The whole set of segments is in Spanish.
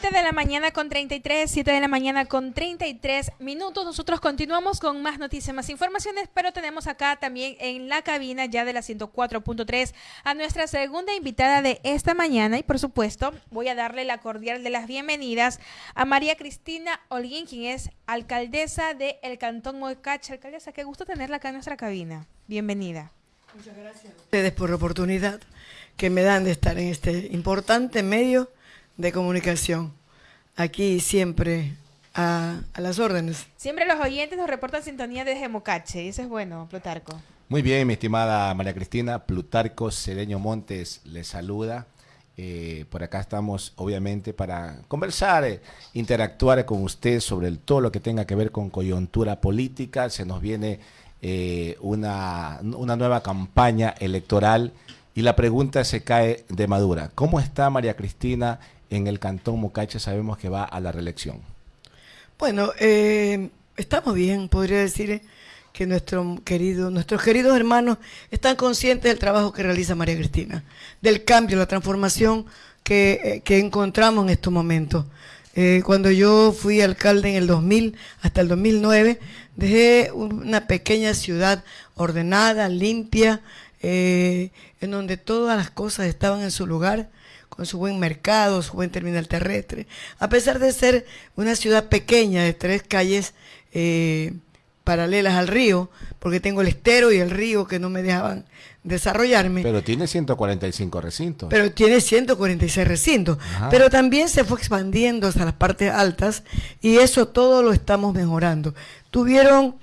7 de la mañana con 33, 7 de la mañana con 33 minutos. Nosotros continuamos con más noticias, más informaciones, pero tenemos acá también en la cabina ya de la 104.3 a nuestra segunda invitada de esta mañana y por supuesto voy a darle la cordial de las bienvenidas a María Cristina Holguín, quien es alcaldesa del el Cantón Mocache. Alcaldesa, qué gusto tenerla acá en nuestra cabina. Bienvenida. Muchas gracias a ustedes por la oportunidad que me dan de estar en este importante medio de comunicación. Aquí siempre a, las órdenes. Siempre los oyentes nos reportan sintonía desde Mocache, y eso es bueno, Plutarco. Muy bien, mi estimada María Cristina, Plutarco Cedeño Montes le saluda. Eh, por acá estamos, obviamente, para conversar, eh, interactuar con usted sobre todo lo que tenga que ver con coyuntura política. Se nos viene eh, una, una nueva campaña electoral y la pregunta se cae de madura. ¿Cómo está María Cristina en el Cantón Mocache sabemos que va a la reelección? Bueno, eh, estamos bien, podría decir que nuestro querido, nuestros queridos hermanos están conscientes del trabajo que realiza María Cristina, del cambio, la transformación que, eh, encontramos en estos momentos. Eh, cuando yo fui alcalde en el 2000 hasta el 2009, dejé una pequeña ciudad ordenada, limpia, en donde todas las cosas estaban en su lugar, con su buen mercado, su buen terminal terrestre. A pesar de ser una ciudad pequeña de tres calles eh, paralelas al río, porque tengo el estero y el río que no me dejaban desarrollarme. Pero tiene 145 recintos. Pero tiene 146 recintos. Pero también se fue expandiendo hasta las partes altas y eso todo lo estamos mejorando. Tuvieron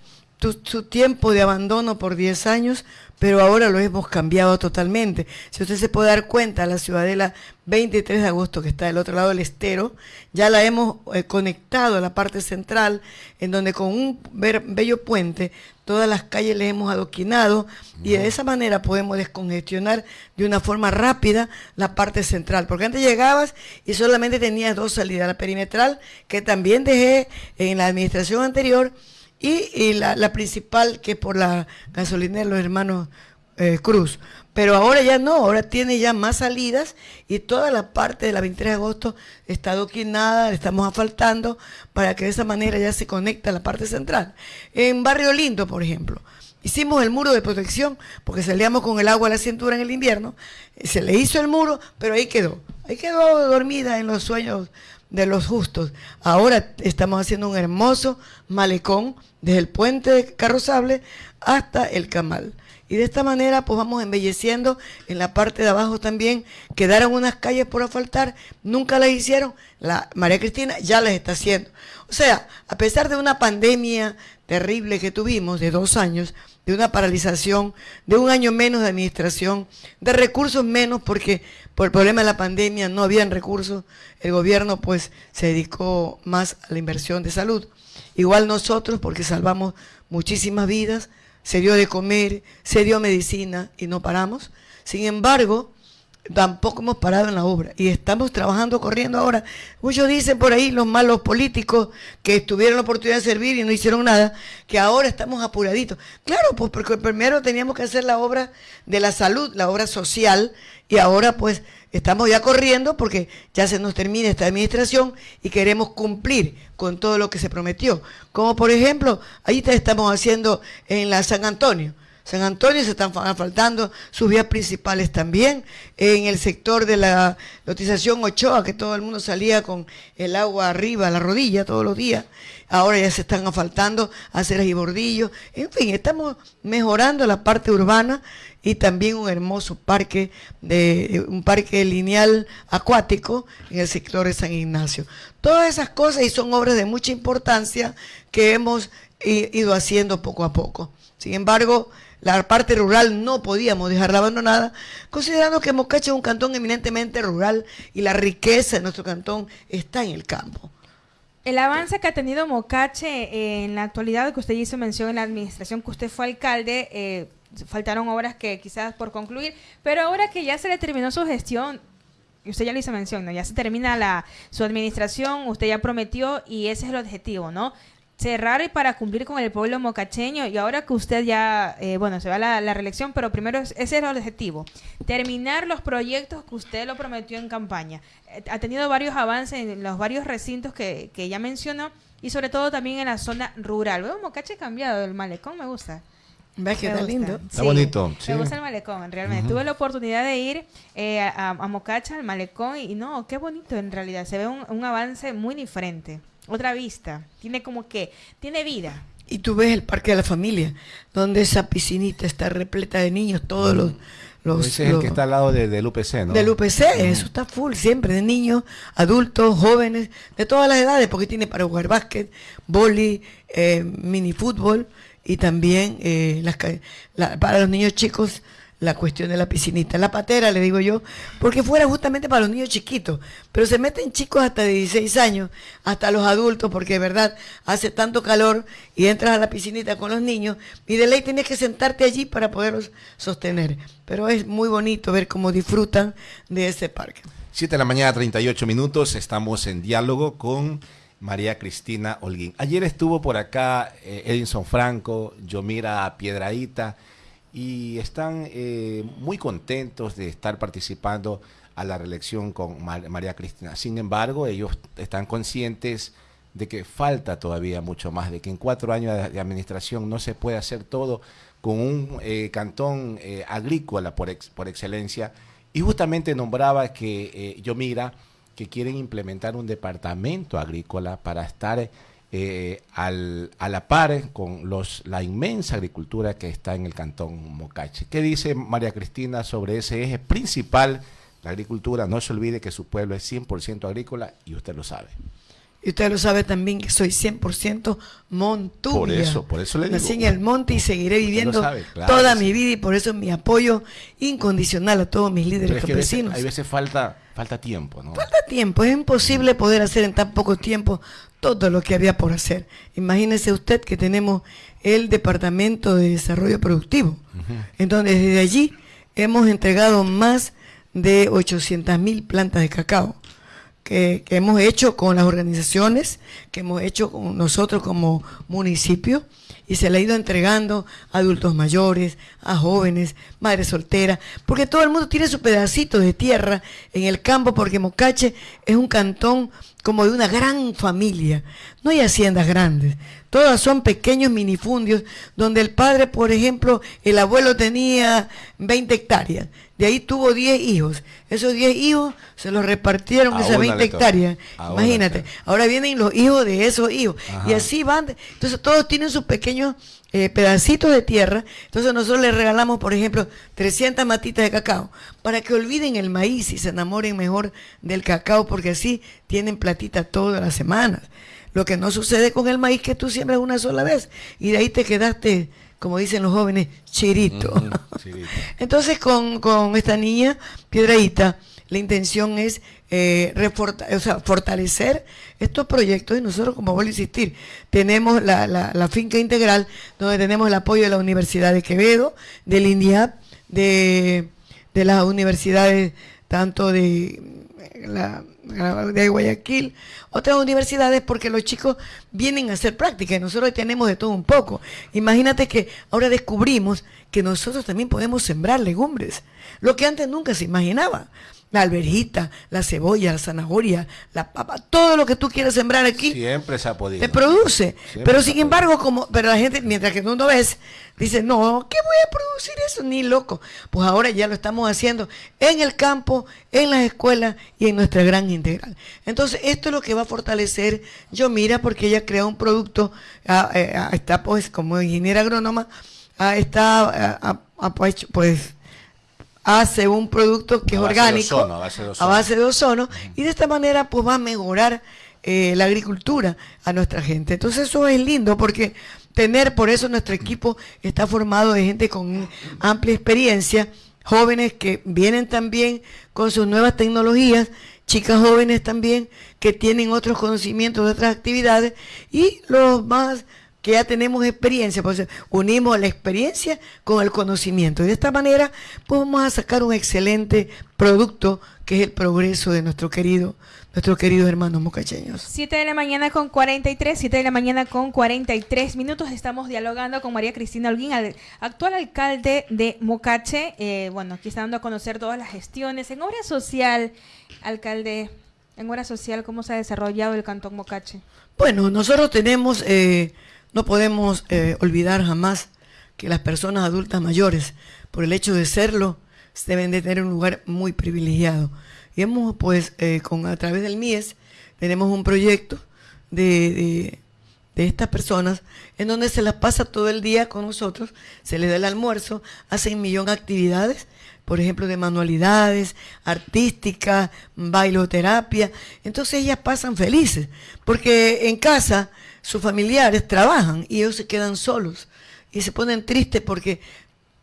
su tiempo de abandono por 10 años, pero ahora lo hemos cambiado totalmente. Si usted se puede dar cuenta, la ciudadela 23 de agosto, que está del otro lado del estero, ya la hemos eh, conectado a la parte central, en donde con un bello puente todas las calles le hemos adoquinado y de esa manera podemos descongestionar de una forma rápida la parte central. Porque antes llegabas y solamente tenías dos salidas, la perimetral, que también dejé en la administración anterior, y, la, principal que es por la gasolinera los hermanos eh, Cruz. Pero ahora ya no, ahora tiene ya más salidas y toda la parte de la 23 de agosto está adoquinada, le estamos asfaltando para que de esa manera ya se conecte a la parte central. En Barrio Lindo, por ejemplo, hicimos el muro de protección porque salíamos con el agua a la cintura en el invierno, se le hizo el muro, pero ahí quedó, ahí quedó dormida en los sueños de los justos. Ahora estamos haciendo un hermoso malecón desde el puente de Carrozable hasta el Camal. Y de esta manera pues vamos embelleciendo en la parte de abajo también. Quedaron unas calles por asfaltar, nunca las hicieron. La María Cristina ya las está haciendo. O sea, a pesar de una pandemia terrible que tuvimos de dos años, de una paralización, de un año menos de administración, de recursos menos porque por el problema de la pandemia no habían recursos, el gobierno pues se dedicó más a la inversión de salud. Igual nosotros porque salvamos muchísimas vidas, se dio de comer, se dio medicina y no paramos. Sin embargo, tampoco hemos parado en la obra y estamos trabajando, corriendo ahora. Muchos dicen por ahí los malos políticos que tuvieron la oportunidad de servir y no hicieron nada, que ahora estamos apuraditos. Claro, pues porque primero teníamos que hacer la obra de la salud, la obra social, y ahora pues estamos ya corriendo porque ya se nos termina esta administración y queremos cumplir con todo lo que se prometió. Como por ejemplo, ahí estamos haciendo en la San Antonio San Antonio se están faltando sus vías principales también. En el sector de la lotización Ochoa, que todo el mundo salía con el agua arriba, la rodilla todos los días. Ahora ya se están asfaltando aceras y bordillos. En fin, estamos mejorando la parte urbana y también un hermoso parque, de, un parque lineal acuático en el sector de San Ignacio. Todas esas cosas y son obras de mucha importancia que hemos ido haciendo poco a poco. Sin embargo, la parte rural no podíamos dejarla abandonada, considerando que Mocache es un cantón eminentemente rural y la riqueza de nuestro cantón está en el campo. El avance que ha tenido Mocache en la actualidad, que usted hizo mención en la administración que usted fue alcalde, eh, faltaron obras que quizás por concluir, pero ahora que ya se le terminó su gestión, usted ya lo hizo mención, ¿no? ya se termina la, su administración, usted ya prometió y ese es el objetivo, ¿no? Cerrar y para cumplir con el pueblo mocacheño y ahora que usted ya, eh, bueno, se va a la, reelección, pero primero ese es el objetivo, terminar los proyectos que usted lo prometió en campaña. Eh, ha tenido varios avances en los varios recintos que, que ya mencionó y sobre todo también en la zona rural. Veo Mocache cambiado, el malecón me gusta. ¿Ves que está lindo? Está bonito. Me gusta el malecón, realmente. Tuve la oportunidad de ir eh, a, a, Mocacha, al malecón, y, no, qué bonito en realidad. Se ve un, un avance muy diferente otra vista. Tiene como que, tiene vida. Y tú ves el Parque de la Familia, donde esa piscinita está repleta de niños, todos los... los Ese es el que está al lado de, del UPC, ¿no? Del UPC, eso está full, siempre, de niños, adultos, jóvenes, de todas las edades, porque tiene para jugar básquet, boli, eh, mini fútbol y también eh, las, para los niños chicos la cuestión de la piscinita, la patera, le digo yo, porque fuera justamente para los niños chiquitos, pero se meten chicos hasta de 16 años, hasta los adultos, porque de verdad hace tanto calor y entras a la piscinita con los niños y de ley tienes que sentarte allí para poderlos sostener. Pero es muy bonito ver cómo disfrutan de ese parque. 7 de la mañana, 38 minutos, estamos en diálogo con María Cristina Holguín. Ayer estuvo por acá eh, Edinson Franco, Yomira Piedraíta, y están eh, muy contentos de estar participando a la reelección con María Cristina. Sin embargo, ellos están conscientes de que falta todavía mucho más, de que en cuatro años de, administración no se puede hacer todo con un eh, cantón eh, agrícola por, por excelencia. Y justamente nombraba que yo mira que quieren implementar un departamento agrícola para estar eh, al, a la par con los, la inmensa agricultura que está en el cantón Mocache. ¿Qué dice María Cristina sobre ese eje principal? La agricultura, no se olvide que su pueblo es 100% agrícola y usted lo sabe. Y usted lo sabe también que soy 100% montuya. Por eso, por eso le digo. Nací en el monte y seguiré viviendo toda mi vida y por eso mi apoyo incondicional a todos mis líderes campesinos. hay veces falta, falta tiempo, ¿no? Falta tiempo, es imposible poder hacer en tan poco tiempo todo lo que había por hacer. Imagínese usted que tenemos el Departamento de Desarrollo Productivo. Entonces, desde allí hemos entregado más de 800 mil plantas de cacao que, hemos hecho con las organizaciones, que hemos hecho con nosotros como municipio, y se le ha ido entregando a adultos mayores, a jóvenes, madres solteras, porque todo el mundo tiene su pedacito de tierra en el campo, porque Mocache es un cantón como de una gran familia. No hay haciendas grandes, todas son pequeños minifundios donde el padre, por ejemplo, el abuelo tenía 20 hectáreas, de ahí tuvo 10 hijos. Esos 10 hijos se los repartieron esas 20 hectáreas. Imagínate, ahora vienen los hijos de esos hijos y así van. Entonces todos tienen sus pequeños eh, pedacitos de tierra. Entonces nosotros les regalamos, por ejemplo, 300 matitas de cacao para que olviden el maíz y se enamoren mejor del cacao porque así tienen platita todas las semanas. Lo que no sucede con el maíz que tú siembras una sola vez y de ahí te quedaste, como dicen los jóvenes, chirito. Entonces con, con esta niña, Piedradita, la intención es eh, fortalecer estos proyectos y nosotros, como vuelvo a insistir, tenemos la, la, finca integral donde tenemos el apoyo de la Universidad de Quevedo, del INDIAP, de, de las universidades tanto de la, de Guayaquil, otras universidades, porque los chicos vienen a hacer práctica y nosotros tenemos de todo un poco. Imagínate que ahora descubrimos que nosotros también podemos sembrar legumbres, lo que antes nunca se imaginaba la alberjita, la cebolla, la zanahoria, la papa, todo lo que tú quieras sembrar aquí. Siempre se ha podido. Te produce. pero sin embargo, como, pero la gente, mientras que tú no ves, dice, no, ¿qué voy a producir eso? Ni loco. Pues ahora ya lo estamos haciendo en el campo, en las escuelas y en nuestra gran integral. Entonces, esto es lo que va a fortalecer Yo Mira, porque ella crea un producto, eh, está pues como ingeniera agrónoma, está pues, pues hace un producto que es orgánico a, base de ozono, y de esta manera pues va a mejorar eh, la agricultura a nuestra gente. Entonces eso es lindo porque tener, por eso nuestro equipo está formado de gente con amplia experiencia, jóvenes que vienen también con sus nuevas tecnologías, chicas jóvenes también que tienen otros conocimientos de otras actividades y los más que ya tenemos experiencia, pues unimos la experiencia con el conocimiento. Y de esta manera, pues vamos a sacar un excelente producto que es el progreso de nuestro querido nuestros queridos hermanos mocacheños. 7 de la mañana con 43, 7 de la mañana con 43 minutos. Estamos dialogando con María Cristina Holguín, actual alcalde de Mocache. Eh, bueno, aquí está dando a conocer todas las gestiones. En obra social, alcalde, en obra social, ¿cómo se ha desarrollado el Cantón Mocache? Bueno, nosotros tenemos, eh, no podemos eh, olvidar jamás que las personas adultas mayores, por el hecho de serlo, deben de tener un lugar muy privilegiado y hemos, pues, eh, con, a través del MIES, tenemos un proyecto de, de, estas personas en donde se las pasa todo el día con nosotros, se les da el almuerzo, hacen millón de actividades, por ejemplo, de manualidades, artística, bailoterapia. Entonces ellas pasan felices, porque en casa sus familiares trabajan y ellos se quedan solos y se ponen tristes porque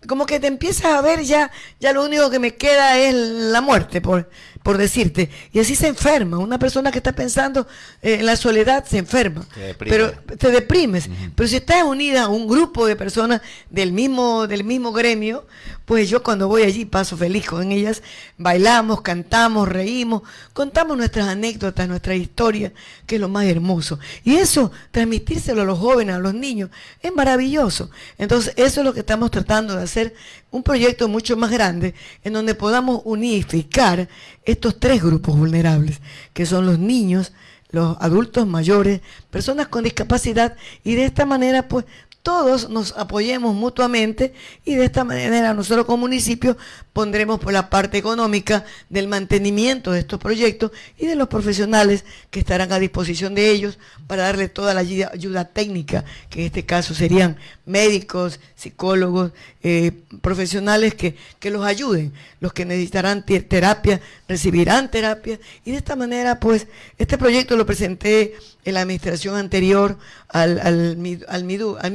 como que te empiezas a ver ya, ya lo único que me queda es la muerte, por, por decirte. Y así se enferma. Una persona que está pensando eh, en la soledad se enferma. pero te deprimes. Pero si estás unida a un grupo de personas del mismo, del mismo gremio, pues yo cuando voy allí paso feliz con ellas. Bailamos, cantamos, reímos, contamos nuestras anécdotas, nuestra historia, que es lo más hermoso. Y eso, transmitírselo a los jóvenes, a los niños, es maravilloso. Entonces, eso es lo que estamos tratando de hacer, un proyecto mucho más grande, en donde podamos unificar estos tres grupos vulnerables, que son los niños, los adultos mayores, personas con discapacidad, y de esta manera pues todos nos apoyemos mutuamente y de esta manera nosotros como municipio pondremos por la parte económica del mantenimiento de estos proyectos y de los profesionales que estarán a disposición de ellos para darle toda la ayuda, técnica, que en este caso serían médicos, psicólogos, eh, profesionales que, que, los ayuden. Los que necesitarán terapia recibirán terapia y de esta manera pues este proyecto lo presenté en la administración anterior al, al, al, MIDU, al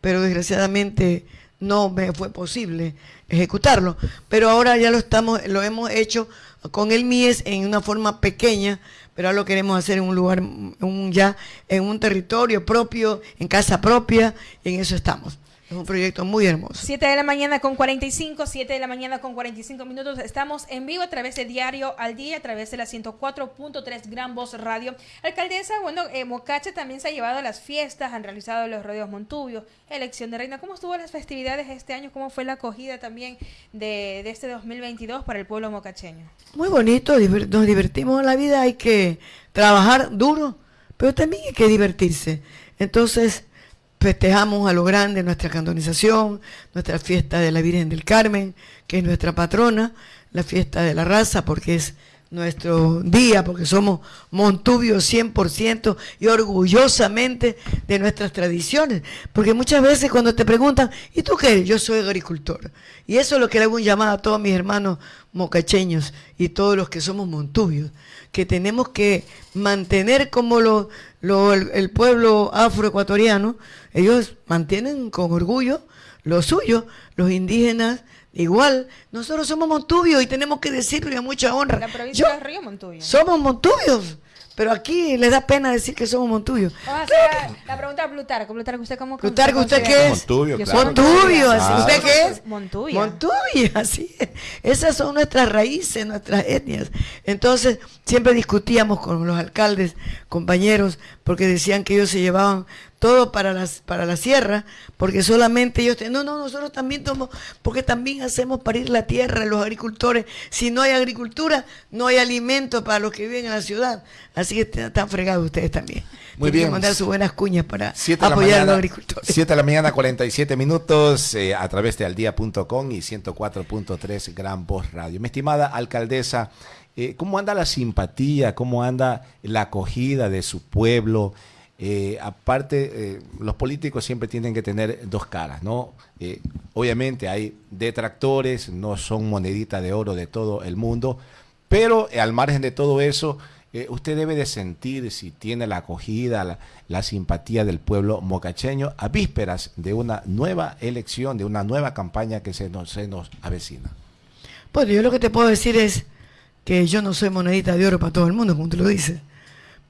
Pero desgraciadamente no me fue posible ejecutarlo. Pero ahora ya lo estamos, lo hemos hecho con el MIES en una forma pequeña, pero ahora lo queremos hacer en un lugar, un, ya en un territorio propio, en casa propia, y en eso estamos. Es un proyecto muy hermoso. 7 de la mañana con 45, 7 de la mañana con 45 minutos. Estamos en vivo a través de Diario al Día, a través de la 104.3 Gran Voz Radio. Alcaldesa, bueno, eh, Mocache también se ha llevado a las fiestas, han realizado los rodeos Montubio, elección de reina. ¿Cómo estuvo las festividades este año? ¿Cómo fue la acogida también de, de este 2022 para el pueblo mocacheño? Muy bonito, nos divertimos en la vida, hay que trabajar duro, pero también hay que divertirse. Entonces, festejamos a lo grande nuestra cantonización, nuestra fiesta de la Virgen del Carmen, que es nuestra patrona, la fiesta de la raza, porque es nuestro día, porque somos montubios 100% y orgullosamente de nuestras tradiciones. Porque muchas veces cuando te preguntan, ¿y tú qué Yo soy agricultor. Y eso es lo que le hago un llamado a todos mis hermanos mocacheños y todos los que somos montubios, que tenemos que mantener como lo, el, pueblo afroecuatoriano, ellos mantienen con orgullo lo suyo, los indígenas igual. Nosotros somos montubios y tenemos que decirlo a mucha honra. La provincia de Río Montubio. Somos montubios. Pero aquí les da pena decir que somos Montubios. la pregunta a Plutarco. Plutarco, ¿usted cómo Plutarco, ¿usted qué es? Montubio, claro. Montubio, así. ¿Usted qué es? Montubio. Montubio, así es. Esas son nuestras raíces, nuestras etnias. Entonces, siempre discutíamos con los alcaldes, compañeros, porque decían que ellos se llevaban todo para las para la sierra, porque solamente ellos no, no, nosotros también tomamos, porque también hacemos parir la tierra los agricultores. Si no hay agricultura, no hay alimento para los que viven en la ciudad. Así que están fregados ustedes también. Muy bien. Que mandar sus buenas cuñas para apoyar a los agricultores. 7 de la mañana, 47 minutos, eh, a través de aldía.com y 104.3 Gran Voz Radio. Mi estimada alcaldesa, eh, ¿cómo anda la simpatía? ¿Cómo anda la acogida de su pueblo? Eh, aparte, eh, los políticos siempre tienen que tener dos caras, ¿no? Eh, obviamente hay detractores, no son moneditas de oro de todo el mundo, pero al margen de todo eso, usted debe de sentir si tiene la acogida, la, simpatía del pueblo mocacheño a vísperas de una nueva elección, de una nueva campaña que se nos, se nos avecina. Bueno, yo lo que te puedo decir es que yo no soy monedita de oro para todo el mundo, como tú lo dices.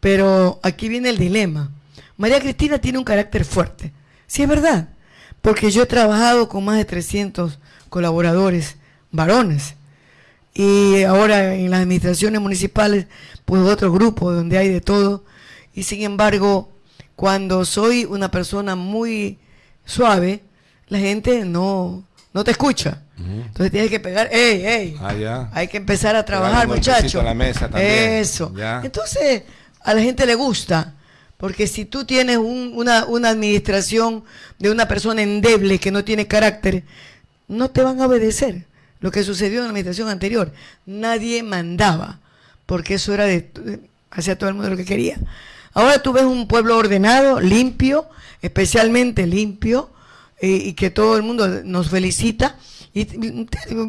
Pero aquí viene el dilema, María Cristina tiene un carácter fuerte. Sí, es verdad, porque yo he trabajado con más de 300 colaboradores varones y ahora en las administraciones municipales, pues otro grupo donde hay de todo. Y sin embargo, cuando soy una persona muy suave, la gente no, no te escucha. Entonces tienes que pegar, ¡ey, ey! Ah, hay que empezar a trabajar, muchachos. Eso. Entonces, a la gente le gusta. Porque si tú tienes una, una administración de una persona endeble que no tiene carácter, no te van a obedecer. Lo que sucedió en la administración anterior, nadie mandaba, porque eso era de, hacía todo el mundo lo que quería. Ahora tú ves un pueblo ordenado, limpio, especialmente limpio, y que todo el mundo nos felicita. Y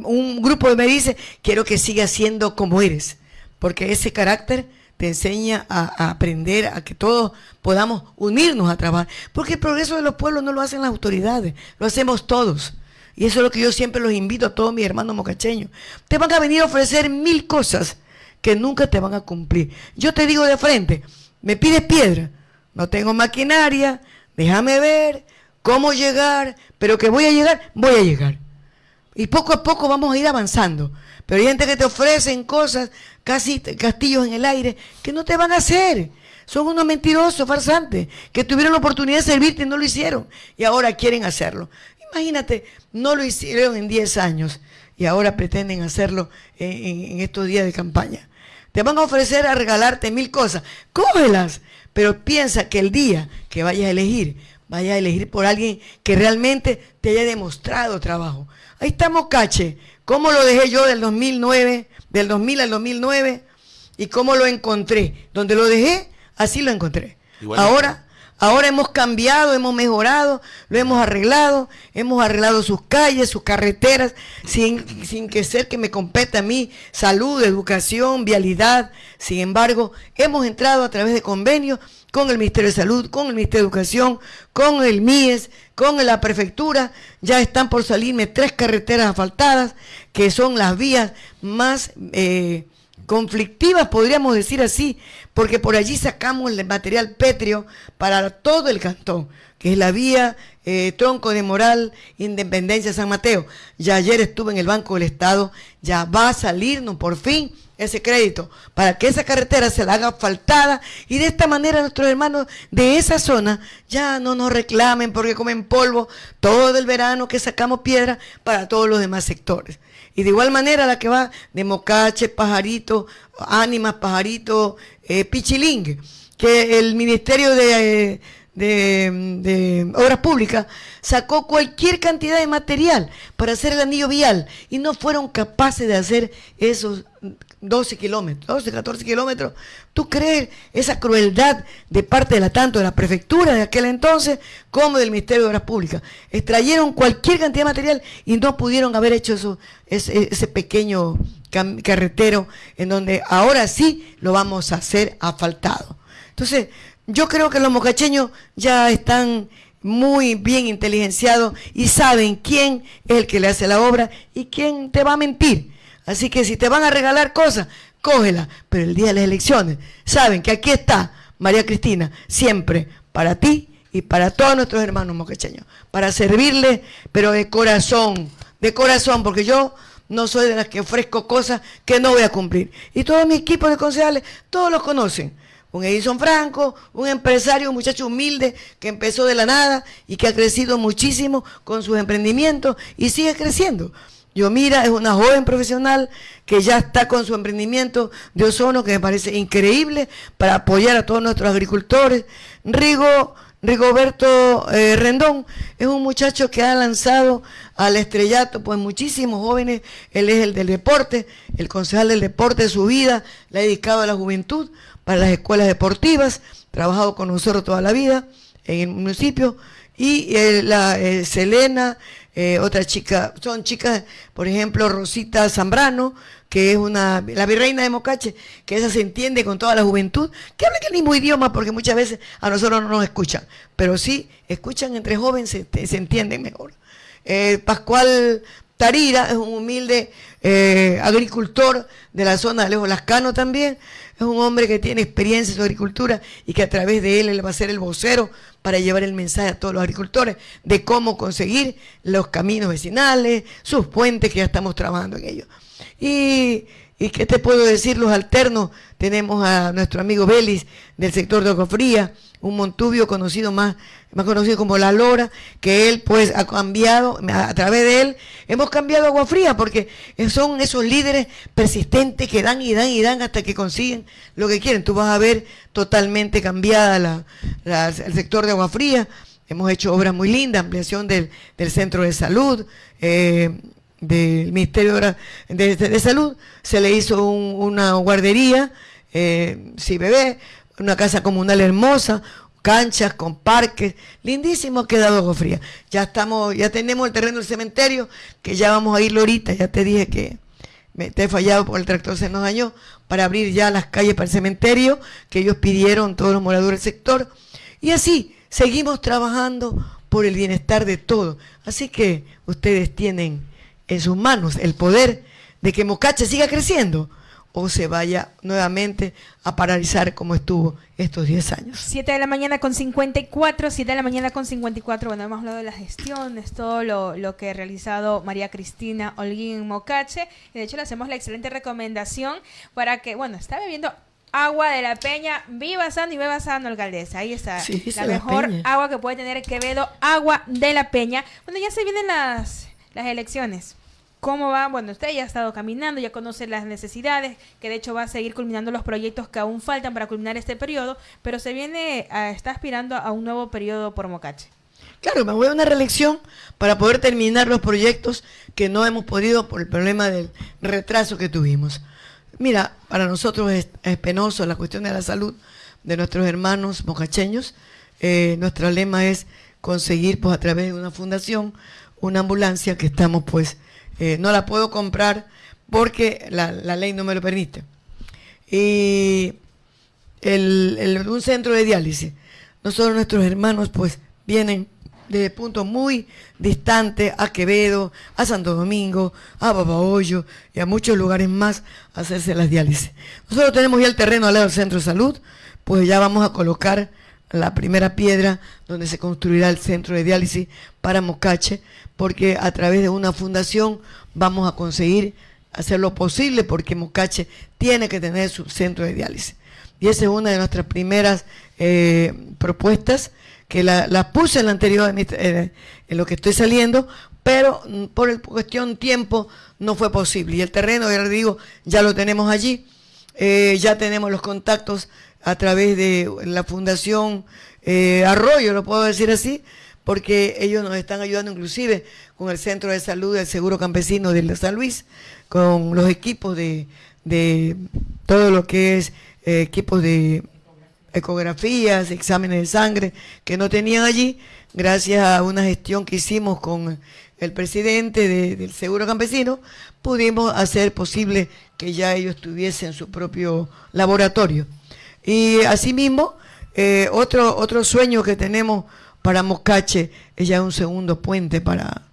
un grupo me dice, quiero que sigas siendo como eres, porque ese carácter te enseña a, aprender, a que todos podamos unirnos a trabajar. Porque el progreso de los pueblos no lo hacen las autoridades, lo hacemos todos. Y eso es lo que yo siempre los invito a todos mis hermanos mocacheños. Te van a venir a ofrecer mil cosas que nunca te van a cumplir. Yo te digo de frente, me pides piedra, no tengo maquinaria, déjame ver cómo llegar, pero que voy a llegar, voy a llegar. Y poco a poco vamos a ir avanzando. Pero hay gente que te ofrecen cosas, casi castillos en el aire, que no te van a hacer. Son unos mentirosos, farsantes, que tuvieron la oportunidad de servirte y no lo hicieron. Y ahora quieren hacerlo. Imagínate, no lo hicieron en 10 años y ahora pretenden hacerlo en, estos días de campaña. Te van a ofrecer a regalarte mil cosas. Cógelas, pero piensa que el día que vayas a elegir, vayas a elegir por alguien que realmente te haya demostrado trabajo. Ahí estamos, Cache. ¿Cómo lo dejé yo del 2009, del 2000 al 2009? ¿Y cómo lo encontré? Donde lo dejé, así lo encontré. Ahora Ahora hemos cambiado, hemos mejorado, lo hemos arreglado, hemos arreglado sus calles, sus carreteras, sin, sin que ser que me compete a mí salud, educación, vialidad. Sin embargo, hemos entrado a través de convenios con el Ministerio de Salud, con el Ministerio de Educación, con el MIES, con la prefectura. Ya están por salirme tres carreteras asfaltadas, que son las vías más... Eh, conflictivas, podríamos decir así, porque por allí sacamos el material pétreo para todo el cantón, que es la vía eh, Tronco de Moral, Independencia San Mateo. Ya ayer estuve en el Banco del Estado, ya va a salirnos por fin ese crédito para que esa carretera se la haga faltada y de esta manera nuestros hermanos de esa zona ya no nos reclamen porque comen polvo todo el verano que sacamos piedra para todos los demás sectores. Y de igual manera la que va de Mocache, Pajarito, Ánimas, Pajarito, eh, Pichiling, que el Ministerio de, de, Obras Públicas sacó cualquier cantidad de material para hacer el anillo vial y no fueron capaces de hacer esos 12 kilómetros, 12, 14 kilómetros. ¿Tú crees esa crueldad de parte de la tanto de la prefectura de aquel entonces como del Ministerio de Obras Públicas? Extrayeron cualquier cantidad de material y no pudieron haber hecho eso, ese, ese pequeño carretero en donde ahora sí lo vamos a hacer asfaltado. Entonces, yo creo que los mocacheños ya están muy bien inteligenciados y saben quién es el que le hace la obra y quién te va a mentir. Así que si te van a regalar cosas, cógela. Pero el día de las elecciones, saben que aquí está María Cristina, siempre para ti y para todos nuestros hermanos moquecheños, para servirle, pero de corazón, de corazón, porque yo no soy de las que ofrezco cosas que no voy a cumplir. Y todo mi equipo de concejales, todos los conocen. Un Edison Franco, un empresario, un muchacho humilde que empezó de la nada y que ha crecido muchísimo con sus emprendimientos y sigue creciendo. Yomira es una joven profesional que ya está con su emprendimiento de ozono, que me parece increíble, para apoyar a todos nuestros agricultores. Rigo, Rigoberto eh, Rendón es un muchacho que ha lanzado al estrellato, pues muchísimos jóvenes, él es el del deporte, el concejal del deporte de su vida, le ha dedicado a la juventud para las escuelas deportivas, trabajado con nosotros toda la vida en el municipio, y eh, la eh, Selena, eh, otra chica, son chicas, por ejemplo, Rosita Zambrano, que es una, la virreina de Mocache, que esa se entiende con toda la juventud, que habla el mismo idioma, porque muchas veces a nosotros no nos escuchan, pero sí escuchan entre jóvenes, se, entienden mejor. Eh, Pascual Tarira es un humilde eh, agricultor de la zona de Lejos Lascano también. Es un hombre que tiene experiencia en su agricultura y que a través de él él va a ser el vocero para llevar el mensaje a todos los agricultores de cómo conseguir los caminos vecinales, sus puentes, que ya estamos trabajando en ello. Y, y qué te puedo decir, los alternos, tenemos a nuestro amigo Belis del sector de Ocofría, un Montubio conocido más, más conocido como La Lora, que él pues ha cambiado, a, través de él hemos cambiado agua fría, porque son esos líderes persistentes que dan y dan y dan hasta que consiguen lo que quieren. Tú vas a ver totalmente cambiada la, el sector de agua fría. Hemos hecho obras muy lindas, ampliación del, del centro de salud, eh, del Ministerio de, Salud, se le hizo una guardería, eh, sí bebé, una casa comunal hermosa, canchas con parques, lindísimo ha quedado Agua Fría. Ya estamos, ya tenemos el terreno del cementerio, que ya vamos a irlo ahorita, ya te dije que me te he fallado por el tractor se nos dañó, para abrir ya las calles para el cementerio, que ellos pidieron todos los moradores del sector. Y así, seguimos trabajando por el bienestar de todos. Así que ustedes tienen en sus manos el poder de que Mocache siga creciendo o se vaya nuevamente a paralizar como estuvo estos 10 años. 7 de la mañana con 54, 7 de la mañana con 54, bueno, hemos hablado de la gestión, es todo lo, que ha realizado María Cristina Holguín Mocache, y de hecho le hacemos la excelente recomendación para que, bueno, está bebiendo agua de la peña, viva sano y beba sano, alcaldesa. Ahí está. la mejor agua que puede tener Quevedo, agua de la peña. Bueno, ya se vienen las, las elecciones. ¿Cómo va? Bueno, usted ya ha estado caminando, ya conoce las necesidades, que de hecho va a seguir culminando los proyectos que aún faltan para culminar este periodo, pero se viene, a, está aspirando a un nuevo periodo por Mocache. Claro, me voy a una reelección para poder terminar los proyectos que no hemos podido por el problema del retraso que tuvimos. Mira, para nosotros es, penoso la cuestión de la salud de nuestros hermanos mocacheños. Eh, nuestro lema es conseguir, pues a través de una fundación, una ambulancia que estamos pues eh, no la puedo comprar porque la, ley no me lo permite. Y el, un centro de diálisis, nosotros nuestros hermanos pues vienen de puntos muy distantes a Quevedo, a Santo Domingo, a Babahoyo y a muchos lugares más a hacerse las diálisis. Nosotros tenemos ya el terreno al lado del centro de salud, pues ya vamos a colocar la primera piedra donde se construirá el centro de diálisis para Mocache, porque a través de una fundación vamos a conseguir hacer lo posible porque Mocache tiene que tener su centro de diálisis. Y esa es una de nuestras primeras eh, propuestas, que la, puse en la anterior, en, lo que estoy saliendo, pero mm, por el, cuestión tiempo no fue posible. Y el terreno, ya les digo, ya lo tenemos allí, eh, ya tenemos los contactos a través de la Fundación eh, Arroyo, lo puedo decir así, porque ellos nos están ayudando inclusive con el Centro de Salud del Seguro Campesino de San Luis, con los equipos de, todo lo que es eh, equipos de ecografías, exámenes de sangre que no tenían allí, gracias a una gestión que hicimos con el presidente del Seguro Campesino, pudimos hacer posible que ya ellos tuviesen su propio laboratorio. Y asimismo, eh, otro, otro sueño que tenemos para Moscache es ya un segundo puente para,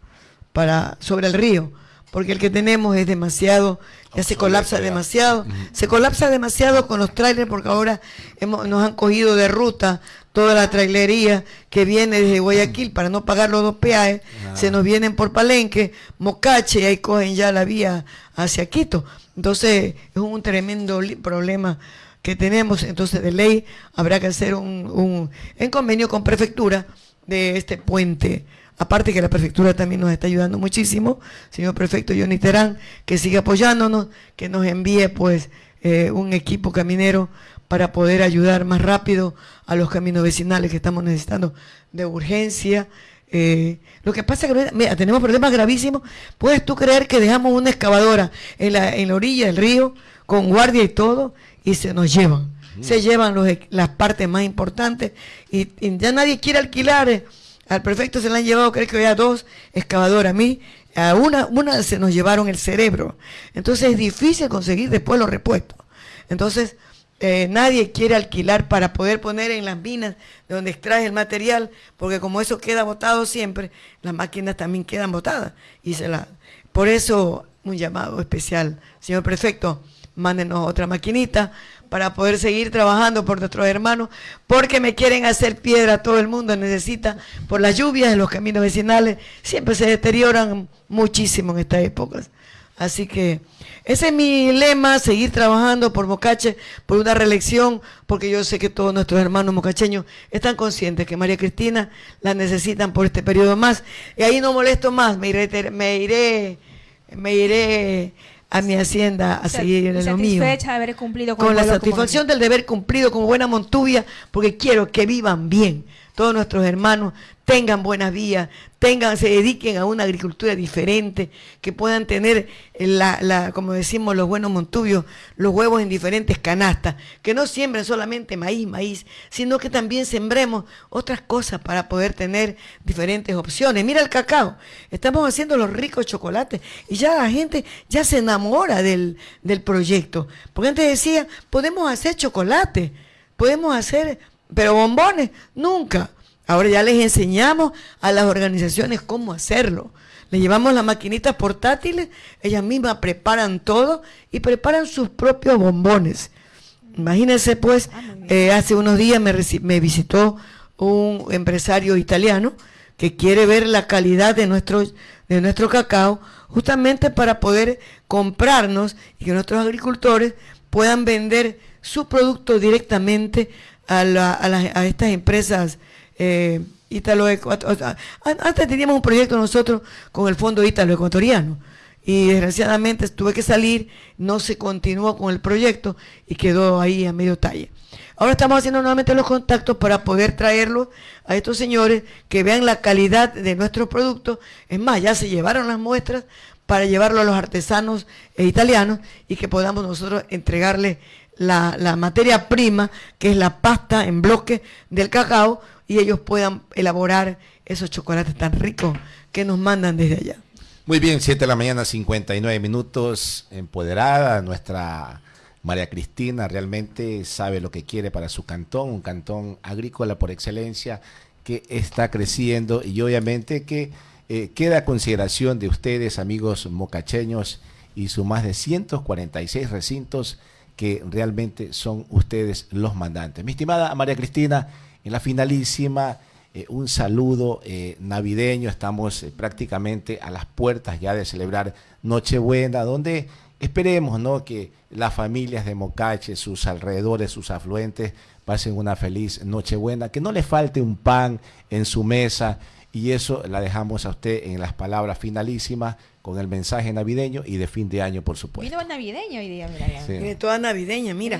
para, sobre el río, porque el que tenemos es demasiado, ya se colapsa demasiado, se colapsa demasiado con los trailers porque ahora hemos, nos han cogido de ruta toda la trailería que viene desde Guayaquil para no pagar los dos peajes, ah. se nos vienen por Palenque, Mocache y ahí cogen ya la vía hacia Quito. Entonces es un tremendo problema que tenemos, entonces de ley habrá que hacer un, un en convenio con prefectura de este puente. Aparte que la prefectura también nos está ayudando muchísimo, señor prefecto Johnny Terán, que sigue apoyándonos, que nos envíe pues eh, un equipo caminero para poder ayudar más rápido a los caminos vecinales que estamos necesitando de urgencia. Eh, lo que pasa es que mira, tenemos problemas gravísimos. ¿Puedes tú creer que dejamos una excavadora en la, en la orilla del río con guardia y todo y se nos llevan. Se llevan los, las partes más importantes y, ya nadie quiere alquilar. Eh. Al prefecto se le han llevado, creo que había dos excavadoras. A mí, a una, una se nos llevaron el cerebro. Entonces es difícil conseguir después los repuestos. Entonces, eh, nadie quiere alquilar para poder poner en las minas de donde extrae el material, porque como eso queda botado siempre, las máquinas también quedan botadas y se la Por eso, un llamado especial. Señor prefecto, mándenos otra maquinita para poder seguir trabajando por nuestros hermanos, porque me quieren hacer piedra, todo el mundo necesita, por las lluvias en los caminos vecinales, siempre se deterioran muchísimo en estas épocas. Así que ese es mi lema, seguir trabajando por Mocache, por una reelección, porque yo sé que todos nuestros hermanos mocacheños están conscientes que María Cristina la necesitan por este periodo más. Y ahí no molesto más, me iré, me iré, me iré a mi hacienda a seguir en lo mío. de haber cumplido con, con la satisfacción del deber cumplido como buena Montuvia, porque quiero que vivan bien todos nuestros hermanos tengan buenas vías, tengan, se dediquen a una agricultura diferente, que puedan tener, la, la, como decimos los buenos montubios, los huevos en diferentes canastas, que no siembren solamente maíz, maíz, sino que también sembremos otras cosas para poder tener diferentes opciones. Mira el cacao, estamos haciendo los ricos chocolates y ya la gente ya se enamora del, del proyecto, porque antes decía, podemos hacer chocolate, podemos hacer pero bombones, nunca. Ahora ya les enseñamos a las organizaciones cómo hacerlo. Les llevamos las maquinitas portátiles, ellas mismas preparan todo y preparan sus propios bombones. Imagínense pues, ah, eh, hace unos días me, me visitó un empresario italiano que quiere ver la calidad de nuestro, de nuestro cacao, justamente para poder comprarnos y que nuestros agricultores puedan vender su producto directamente a, la, a, estas empresas eh, Antes teníamos un proyecto nosotros con el Fondo Ítalo Ecuatoriano y desgraciadamente tuve que salir, no se continuó con el proyecto y quedó ahí a medio talle. Ahora estamos haciendo nuevamente los contactos para poder traerlos a estos señores que vean la calidad de nuestros productos. Es más, ya se llevaron las muestras para llevarlo a los artesanos e italianos y que podamos nosotros entregarles la, la materia prima, que es la pasta en bloque del cacao, y ellos puedan elaborar esos chocolates tan ricos que nos mandan desde allá. Muy bien, 7 de la mañana, 59 minutos, empoderada nuestra María Cristina, realmente sabe lo que quiere para su cantón, un cantón agrícola por excelencia que está creciendo y obviamente que eh, queda a consideración de ustedes, amigos mocacheños, y sus más de 146 recintos que realmente son ustedes los mandantes. Mi estimada María Cristina, en la finalísima, eh, un saludo eh, navideño, estamos eh, prácticamente a las puertas ya de celebrar Nochebuena, donde esperemos ¿no? que las familias de Mocache, sus alrededores, sus afluentes, pasen una feliz Nochebuena, que no le falte un pan en su mesa, y eso la dejamos a usted en las palabras finalísimas con el mensaje navideño y de fin de año, por supuesto. Vino navideño hoy día, mira. toda navideña, mira.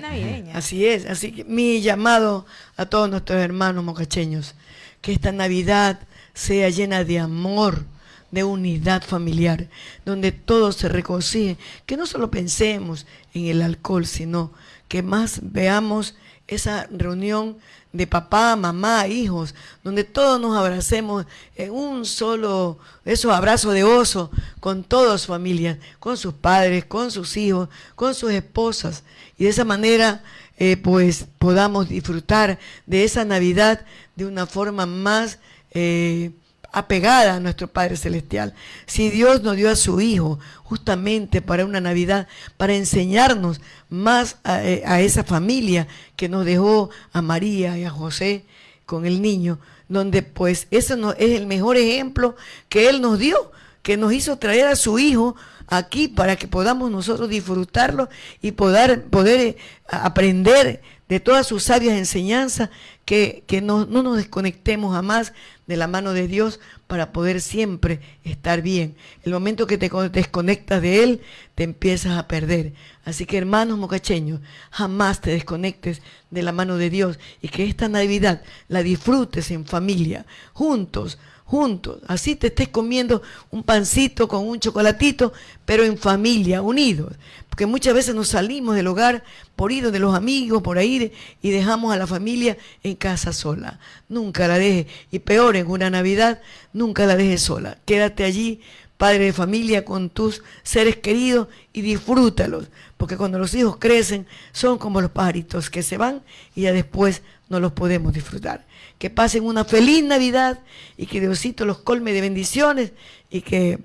Así es, así que mi llamado a todos nuestros hermanos mocacheños, que esta Navidad sea llena de amor, de unidad familiar, donde todos se reconcilien, que no solo pensemos en el alcohol, sino que más veamos esa reunión de papá, mamá, hijos, donde todos nos abracemos en un solo, esos abrazos de oso, con todas sus familias, con sus padres, con sus hijos, con sus esposas, y de esa manera eh, pues podamos disfrutar de esa Navidad de una forma más eh, apegada a nuestro Padre Celestial. Si Dios nos dio a su Hijo justamente para una Navidad, para enseñarnos más a, eh, esa familia que nos dejó a María y a José con el niño, donde pues ese no, es el mejor ejemplo que Él nos dio, que nos hizo traer a su Hijo aquí para que podamos nosotros disfrutarlo y poder, poder eh, aprender de todas sus sabias enseñanzas, que, no, no, nos desconectemos jamás de la mano de Dios para poder siempre estar bien. El momento que te desconectas de Él, te empiezas a perder. Así que hermanos mocacheños, jamás te desconectes de la mano de Dios y que esta Navidad la disfrutes en familia, juntos, juntos. Así te estés comiendo un pancito con un chocolatito, pero en familia, unidos. Porque muchas veces nos salimos del hogar por ir de los amigos, por ahí, y dejamos a la familia en casa sola. Nunca la dejes. Y peor, en una Navidad, nunca la dejes sola. Quédate allí, padre de familia, con tus seres queridos y disfrútalos. Porque cuando los hijos crecen, son como los pajaritos que se van y ya después no los podemos disfrutar. Que pasen una feliz Navidad y que Diosito los colme de bendiciones y que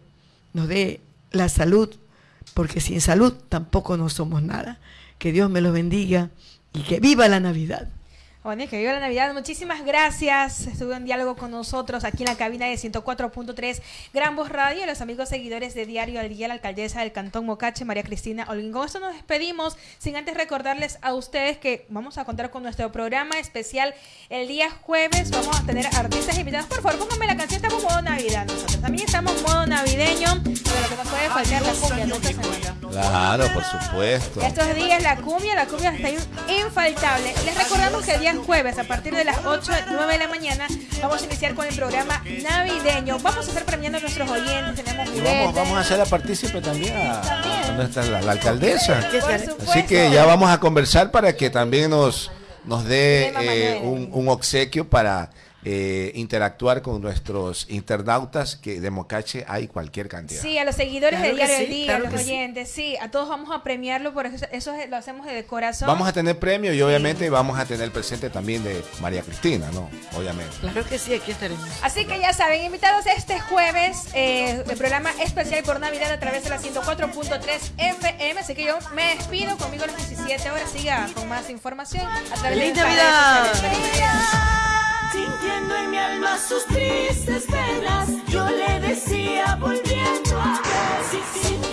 nos dé la salud, porque sin salud tampoco no somos nada. Que Dios me los bendiga y que viva la Navidad. Bueno, que viva la Navidad. Muchísimas gracias. Estuvo en diálogo con nosotros aquí en la cabina de 104.3 Gran Voz Radio. Los amigos seguidores de Diario al Día, la alcaldesa del Cantón Mocache, María Cristina Olguín. Con esto nos despedimos, sin antes recordarles a ustedes que vamos a contar con nuestro programa especial el día jueves. Vamos a tener artistas invitados. Por favor, pónganme la canción. Estamos modo Navidad. Nosotros también estamos modo navideño, pero lo que nos puede faltar la cumbia. Claro, por supuesto. Estos días la cumbia, la cumbia está infaltable. Les recordamos que el día jueves a partir de las 8, 9 de la mañana vamos a iniciar con el programa navideño. Vamos a estar premiando a nuestros oyentes, tenemos vamos, vamos, a hacer la partícipe también a, nuestra la, alcaldesa. Así que ya vamos a conversar para que también nos, nos dé eh, un, un obsequio para eh, interactuar con nuestros internautas, que de Mocache hay cualquier cantidad. Sí, a los seguidores de Diario del Día, a los oyentes, sí. a todos vamos a premiarlo, por eso, eso lo hacemos de corazón. Vamos a tener premio y obviamente vamos a tener presente también de María Cristina, ¿no? Obviamente. Claro que sí, aquí estaremos. Así que ya saben, invitados este jueves, eh, el programa especial por Navidad a través de la 104.3 FM, así que yo me despido conmigo a las 17 horas, siga con más información a través de Navidad! En mi alma sus tristes penas, yo le decía volviendo a ver, en mi